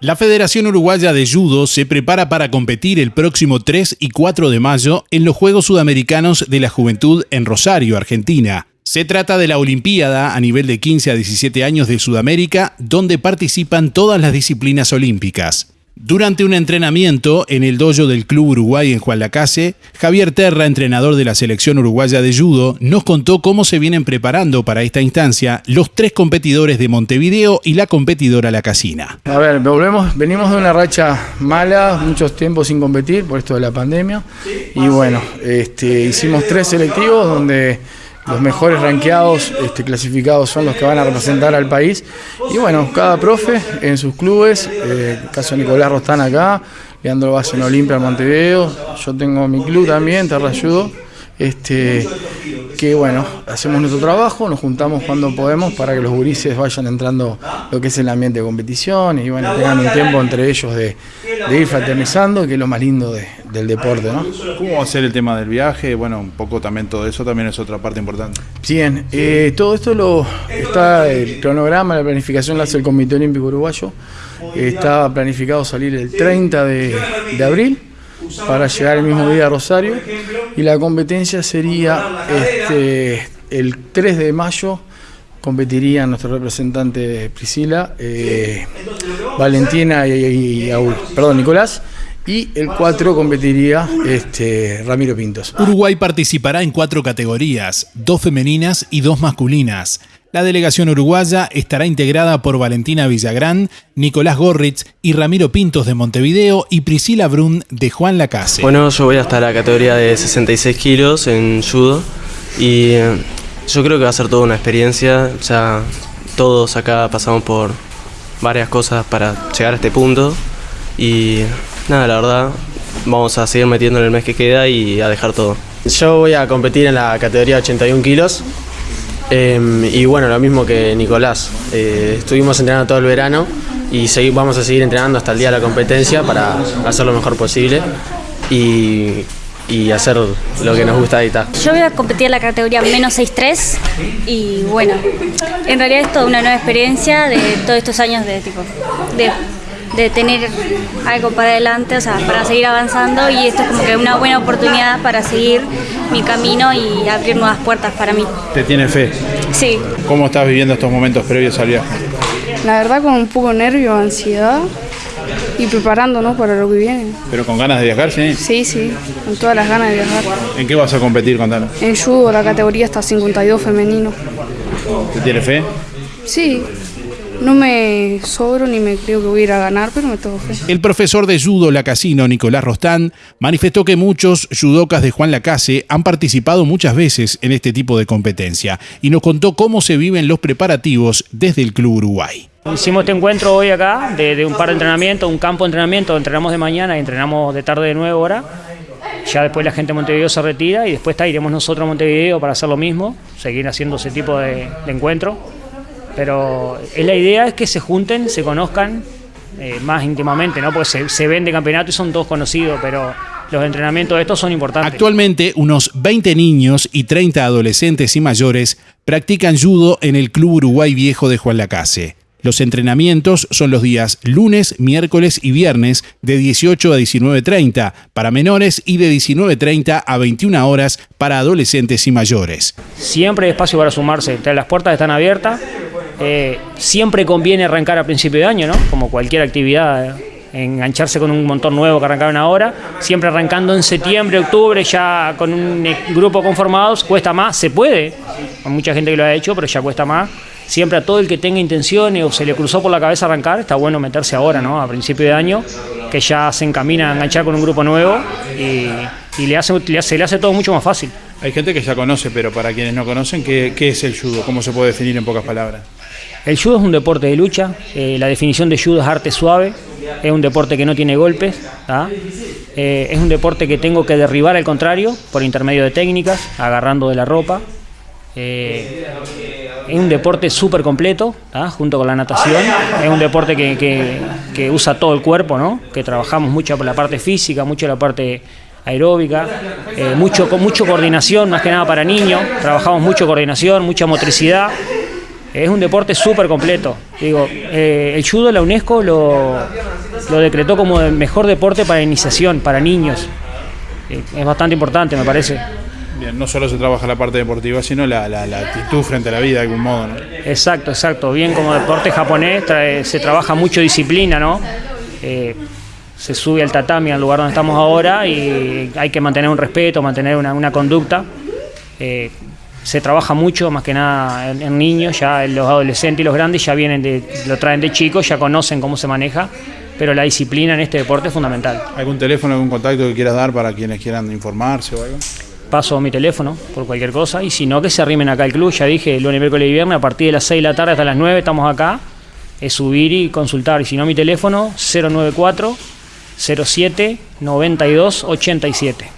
La Federación Uruguaya de Judo se prepara para competir el próximo 3 y 4 de mayo en los Juegos Sudamericanos de la Juventud en Rosario, Argentina. Se trata de la Olimpiada a nivel de 15 a 17 años de Sudamérica, donde participan todas las disciplinas olímpicas. Durante un entrenamiento en el dojo del Club Uruguay en Juan Lacase, Javier Terra, entrenador de la selección uruguaya de judo, nos contó cómo se vienen preparando para esta instancia los tres competidores de Montevideo y la competidora La Casina. A ver, volvemos, venimos de una racha mala, muchos tiempos sin competir por esto de la pandemia y bueno, este, hicimos tres selectivos donde los mejores ranqueados este, clasificados son los que van a representar al país. Y bueno, cada profe en sus clubes, eh, el caso de Nicolás Rostán acá, Leandro Vaz en Olimpia, Montevideo, yo tengo mi club también, Terra Ayudo este, que bueno, hacemos nuestro trabajo, nos juntamos cuando podemos para que los gurises vayan entrando lo que es el ambiente de competición y bueno, tengan un tiempo entre ellos de, ir fraternizando, que es lo más lindo del deporte. ¿no? ¿Cómo va a ser el tema del viaje? Bueno, un poco también todo eso también es otra parte importante. Bien, eh, todo esto lo está el cronograma, la planificación la hace el Comité Olímpico Uruguayo. Está planificado salir el 30 de, de abril para llegar el mismo día a Rosario y la competencia sería este, el 3 de mayo competirían nuestro representante Priscila, eh, Valentina y, perdón, Nicolás, y el 4 competiría este, Ramiro Pintos. Uruguay participará en cuatro categorías, dos femeninas y dos masculinas. La delegación uruguaya estará integrada por Valentina Villagrán, Nicolás Gorritz y Ramiro Pintos de Montevideo y Priscila Brun de Juan Lacase. Bueno, yo voy hasta la categoría de 66 kilos en judo y eh, yo creo que va a ser toda una experiencia. Ya todos acá pasamos por varias cosas para llegar a este punto y nada, la verdad, vamos a seguir metiendo en el mes que queda y a dejar todo. Yo voy a competir en la categoría 81 kilos Em, y bueno, lo mismo que Nicolás. Eh, estuvimos entrenando todo el verano y vamos a seguir entrenando hasta el día de la competencia para hacer lo mejor posible y, hacer lo que nos gusta editar. Yo voy a competir en la categoría menos 6-3 y bueno, en realidad es toda una nueva experiencia de todos estos años de tipo de de tener algo para adelante, o sea, para seguir avanzando y esto es como que una buena oportunidad para seguir mi camino y abrir nuevas puertas para mí. ¿Te tiene fe? Sí. ¿Cómo estás viviendo estos momentos previos al viaje? La verdad con un poco de nervio, ansiedad y preparándonos para lo que viene. ¿Pero con ganas de viajar, sí? Sí, sí, con todas las ganas de viajar. ¿En qué vas a competir, contanos? En judo, la categoría está 52 femenino. ¿Te tiene fe? Sí, no me sobro ni me creo que voy a ir a ganar, pero me tengo fe. El profesor de judo La Casino, Nicolás Rostán, manifestó que muchos judocas de Juan Lacase han participado muchas veces en este tipo de competencia y nos contó cómo se viven los preparativos desde el Club Uruguay. Hicimos este encuentro hoy acá de, un par de entrenamientos, un campo de entrenamiento, entrenamos de mañana y entrenamos de tarde de nuevo hora. Ya después la gente de Montevideo se retira y después está, iremos nosotros a Montevideo para hacer lo mismo, seguir haciendo ese tipo de, de encuentro. Pero la idea es que se junten, se conozcan eh, más íntimamente, ¿no? Porque se, se ven de campeonato y son todos conocidos, pero los entrenamientos de estos son importantes. Actualmente, unos 20 niños y 30 adolescentes y mayores practican judo en el Club Uruguay Viejo de Juan Lacase. Los entrenamientos son los días lunes, miércoles y viernes de 18 a 19.30 para menores y de 19.30 a 21 horas para adolescentes y mayores. Siempre hay espacio para sumarse, las puertas están abiertas, eh, siempre conviene arrancar a principio de año, ¿no? Como cualquier actividad, eh, engancharse con un montón nuevo que arrancaron ahora. Siempre arrancando en septiembre, octubre, ya con un e, grupo conformado, cuesta más, se puede. Hay mucha gente que lo ha hecho, pero ya cuesta más. Siempre a todo el que tenga intenciones o se le cruzó por la cabeza arrancar, está bueno meterse ahora, ¿no? A principio de año, que ya se encamina a enganchar con un grupo nuevo y, le hace, se le hace todo mucho más fácil. Hay gente que ya conoce, pero para quienes no conocen, ¿qué, ¿qué, es el judo? ¿Cómo se puede definir en pocas palabras? El judo es un deporte de lucha, eh, la definición de judo es arte suave, es un deporte que no tiene golpes, eh, es un deporte que tengo que derribar al contrario por intermedio de técnicas, agarrando de la ropa. Eh, es un deporte súper completo, junto con la natación, es un deporte que, usa todo el cuerpo, ¿no? que trabajamos mucho por la parte física, mucho la parte aeróbica, mucho, mucho coordinación, más que nada para niños, trabajamos mucho coordinación, mucha motricidad. Es un deporte súper completo. Digo, eh, el judo, la UNESCO lo, lo decretó como el mejor deporte para iniciación, para niños. Eh, es bastante importante, me parece. Bien, no solo se trabaja la parte deportiva, sino la, la- la actitud frente a la vida de algún modo, ¿no? Exacto, exacto. Bien como deporte japonés trae- se trabaja mucho disciplina, ¿no? Eh, se sube al tatami, al lugar donde estamos ahora, y hay que mantener un respeto, mantener una, una conducta. Eh, se trabaja mucho, más que nada en, en niños, ya los adolescentes y los grandes ya vienen de, lo traen de chicos, ya conocen cómo se maneja, pero la disciplina en este deporte es fundamental. ¿Algún teléfono, algún contacto que quieras dar para quienes quieran informarse o algo? paso mi teléfono por cualquier cosa y si no que se arrimen acá al club, ya dije, lunes, miércoles y viernes a partir de las 6 de la tarde hasta las 9 estamos acá, es subir y consultar y si no mi teléfono 094 07 92 87.